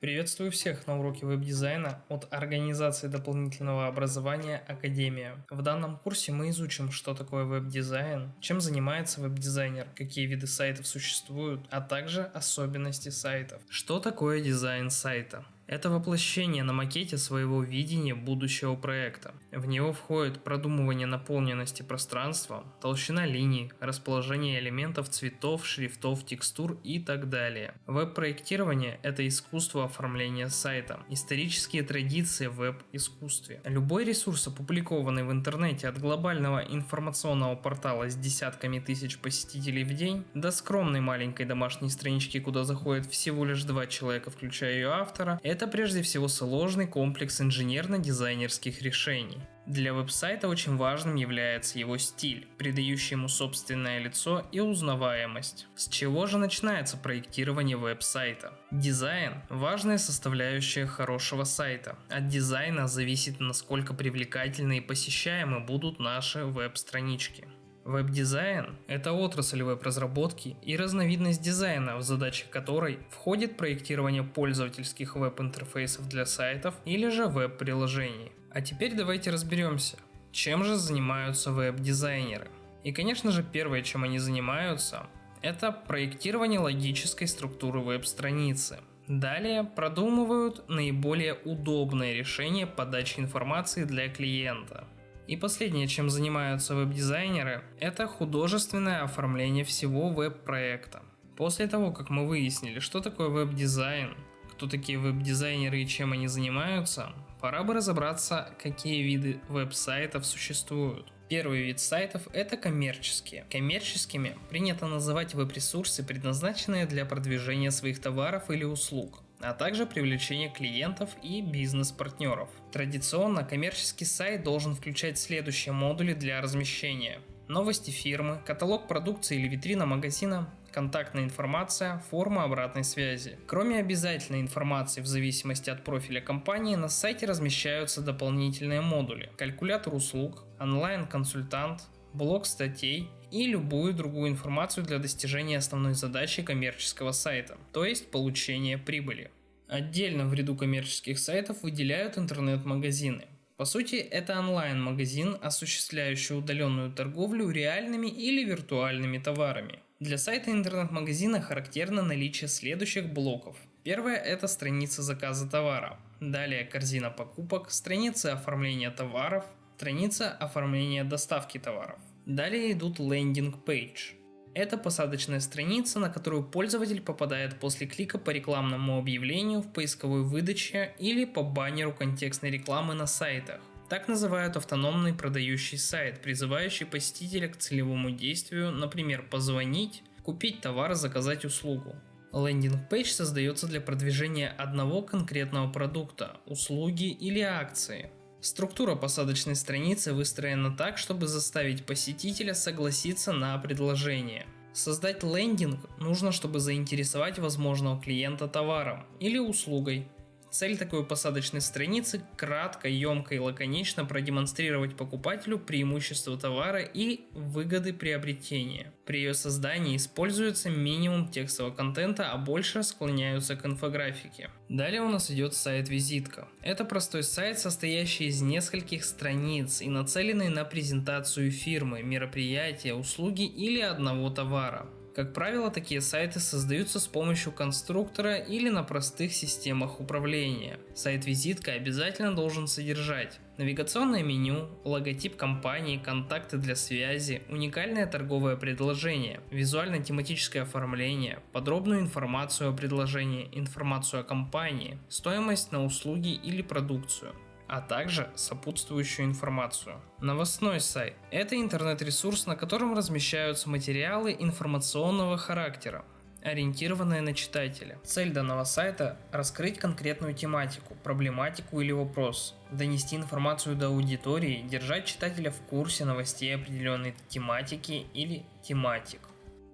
Приветствую всех на уроке веб-дизайна от организации дополнительного образования Академия. В данном курсе мы изучим, что такое веб-дизайн, чем занимается веб-дизайнер, какие виды сайтов существуют, а также особенности сайтов. Что такое дизайн сайта? Это воплощение на макете своего видения будущего проекта. В него входит продумывание наполненности пространства, толщина линий, расположение элементов цветов, шрифтов, текстур и так далее. Веб-проектирование – это искусство оформления сайта, исторические традиции в веб-искусстве. Любой ресурс, опубликованный в интернете от глобального информационного портала с десятками тысяч посетителей в день до скромной маленькой домашней странички, куда заходит всего лишь два человека, включая ее автора, это это прежде всего сложный комплекс инженерно-дизайнерских решений. Для веб-сайта очень важным является его стиль, придающий ему собственное лицо и узнаваемость. С чего же начинается проектирование веб-сайта? Дизайн – важная составляющая хорошего сайта. От дизайна зависит, насколько привлекательны и посещаемы будут наши веб-странички. Веб-дизайн – это отрасль веб-разработки и разновидность дизайна, в задачи которой входит проектирование пользовательских веб-интерфейсов для сайтов или же веб-приложений. А теперь давайте разберемся, чем же занимаются веб-дизайнеры. И конечно же первое, чем они занимаются, это проектирование логической структуры веб-страницы. Далее продумывают наиболее удобное решение подачи информации для клиента – и последнее, чем занимаются веб-дизайнеры, это художественное оформление всего веб-проекта. После того, как мы выяснили, что такое веб-дизайн, кто такие веб-дизайнеры и чем они занимаются, пора бы разобраться, какие виды веб-сайтов существуют. Первый вид сайтов – это коммерческие. Коммерческими принято называть веб-ресурсы, предназначенные для продвижения своих товаров или услуг а также привлечение клиентов и бизнес-партнеров. Традиционно коммерческий сайт должен включать следующие модули для размещения. Новости фирмы, каталог продукции или витрина магазина, контактная информация, форма обратной связи. Кроме обязательной информации в зависимости от профиля компании, на сайте размещаются дополнительные модули. Калькулятор услуг, онлайн-консультант, блок статей и любую другую информацию для достижения основной задачи коммерческого сайта, то есть получения прибыли. Отдельно в ряду коммерческих сайтов выделяют интернет-магазины. По сути, это онлайн-магазин, осуществляющий удаленную торговлю реальными или виртуальными товарами. Для сайта интернет-магазина характерно наличие следующих блоков. Первое – это страница заказа товара. Далее корзина покупок, страница оформления товаров, страница оформления доставки товаров. Далее идут лендинг-пейдж. Это посадочная страница, на которую пользователь попадает после клика по рекламному объявлению в поисковой выдаче или по баннеру контекстной рекламы на сайтах. Так называют автономный продающий сайт, призывающий посетителя к целевому действию, например, позвонить, купить товар, заказать услугу. Landing page создается для продвижения одного конкретного продукта, услуги или акции. Структура посадочной страницы выстроена так, чтобы заставить посетителя согласиться на предложение. Создать лендинг нужно, чтобы заинтересовать возможного клиента товаром или услугой, Цель такой посадочной страницы – кратко, емко и лаконично продемонстрировать покупателю преимущества товара и выгоды приобретения. При ее создании используется минимум текстового контента, а больше склоняются к инфографике. Далее у нас идет сайт-визитка. Это простой сайт, состоящий из нескольких страниц и нацеленный на презентацию фирмы, мероприятия, услуги или одного товара. Как правило, такие сайты создаются с помощью конструктора или на простых системах управления. Сайт-визитка обязательно должен содержать навигационное меню, логотип компании, контакты для связи, уникальное торговое предложение, визуально-тематическое оформление, подробную информацию о предложении, информацию о компании, стоимость на услуги или продукцию а также сопутствующую информацию. Новостной сайт – это интернет-ресурс, на котором размещаются материалы информационного характера, ориентированные на читателя. Цель данного сайта – раскрыть конкретную тематику, проблематику или вопрос, донести информацию до аудитории, держать читателя в курсе новостей определенной тематики или тематик.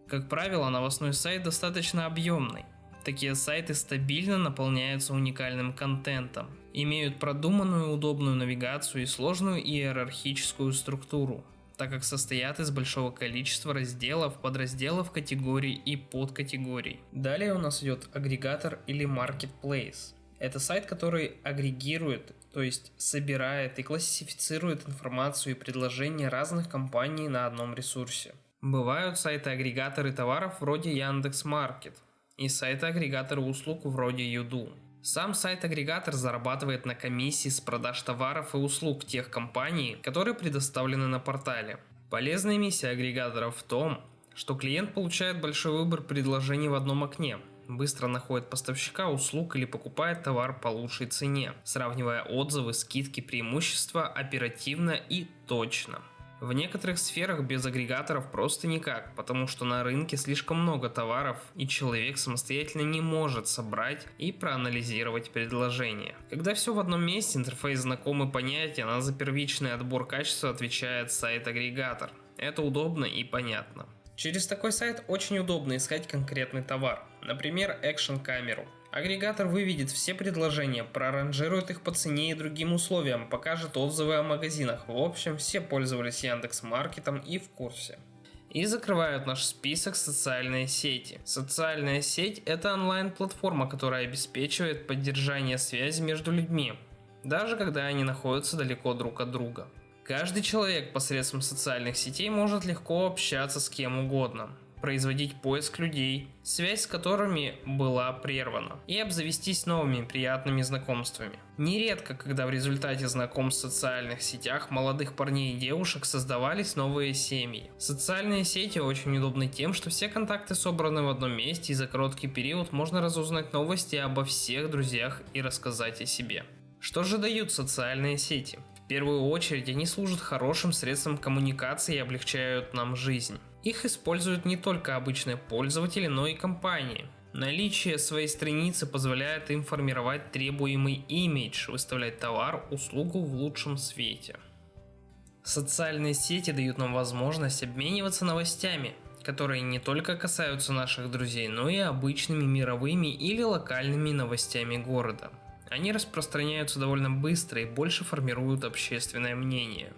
Как правило, новостной сайт достаточно объемный, Такие сайты стабильно наполняются уникальным контентом, имеют продуманную удобную навигацию и сложную иерархическую структуру. так как состоят из большого количества разделов, подразделов, категорий и подкатегорий. Далее у нас идет агрегатор или marketplace. Это сайт, который агрегирует, то есть собирает и классифицирует информацию и предложения разных компаний на одном ресурсе. Бывают сайты-агрегаторы товаров вроде Яндекс.Маркет и сайты-агрегаторы услуг вроде Юду. Сам сайт-агрегатор зарабатывает на комиссии с продаж товаров и услуг тех компаний, которые предоставлены на портале. Полезная миссия агрегаторов в том, что клиент получает большой выбор предложений в одном окне, быстро находит поставщика услуг или покупает товар по лучшей цене, сравнивая отзывы, скидки, преимущества оперативно и точно. В некоторых сферах без агрегаторов просто никак, потому что на рынке слишком много товаров и человек самостоятельно не может собрать и проанализировать предложение. Когда все в одном месте, интерфейс знакомый понятия, на за первичный отбор качества отвечает сайт-агрегатор. Это удобно и понятно. Через такой сайт очень удобно искать конкретный товар, например, экшн-камеру. Агрегатор выведет все предложения, проранжирует их по цене и другим условиям, покажет отзывы о магазинах. В общем, все пользовались Яндекс Маркетом и в курсе. И закрывают наш список социальные сети. Социальная сеть – это онлайн-платформа, которая обеспечивает поддержание связи между людьми, даже когда они находятся далеко друг от друга. Каждый человек посредством социальных сетей может легко общаться с кем угодно, производить поиск людей, связь с которыми была прервана, и обзавестись новыми приятными знакомствами. Нередко, когда в результате знакомств в социальных сетях молодых парней и девушек создавались новые семьи. Социальные сети очень удобны тем, что все контакты собраны в одном месте и за короткий период можно разузнать новости обо всех друзьях и рассказать о себе. Что же дают социальные сети? В первую очередь они служат хорошим средством коммуникации и облегчают нам жизнь. Их используют не только обычные пользователи, но и компании. Наличие своей страницы позволяет им формировать требуемый имидж, выставлять товар, услугу в лучшем свете. Социальные сети дают нам возможность обмениваться новостями, которые не только касаются наших друзей, но и обычными мировыми или локальными новостями города. Они распространяются довольно быстро и больше формируют общественное мнение.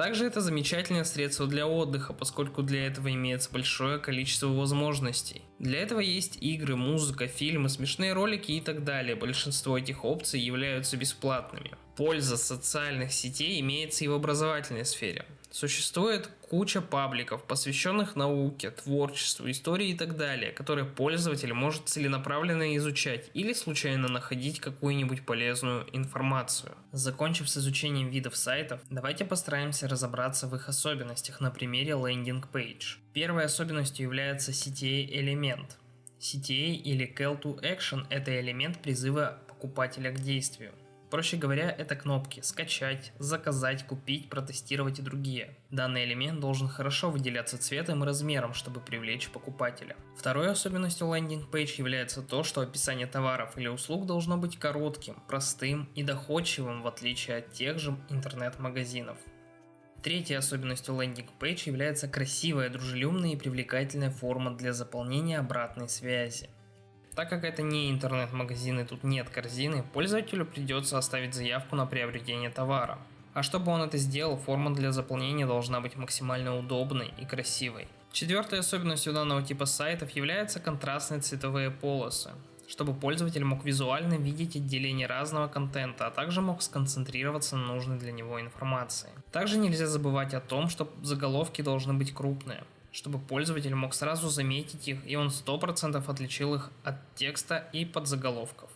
Также это замечательное средство для отдыха, поскольку для этого имеется большое количество возможностей. Для этого есть игры, музыка, фильмы, смешные ролики и так далее. Большинство этих опций являются бесплатными. Польза социальных сетей имеется и в образовательной сфере. Существует куча пабликов, посвященных науке, творчеству, истории и так далее, которые пользователь может целенаправленно изучать или случайно находить какую-нибудь полезную информацию. Закончив с изучением видов сайтов, давайте постараемся разобраться в их особенностях на примере Page. Первой особенностью является CTA элемент. CTA или Call to Action – это элемент призыва покупателя к действию. Проще говоря, это кнопки «Скачать», «Заказать», «Купить», «Протестировать» и другие. Данный элемент должен хорошо выделяться цветом и размером, чтобы привлечь покупателя. Второй особенностью Page является то, что описание товаров или услуг должно быть коротким, простым и доходчивым в отличие от тех же интернет-магазинов. Третьей особенностью Landing Page является красивая, дружелюбная и привлекательная форма для заполнения обратной связи. Так как это не интернет-магазин и тут нет корзины, пользователю придется оставить заявку на приобретение товара. А чтобы он это сделал, форма для заполнения должна быть максимально удобной и красивой. Четвертой особенностью данного типа сайтов являются контрастные цветовые полосы, чтобы пользователь мог визуально видеть отделение разного контента, а также мог сконцентрироваться на нужной для него информации. Также нельзя забывать о том, что заголовки должны быть крупные чтобы пользователь мог сразу заметить их, и он 100% отличил их от текста и подзаголовков.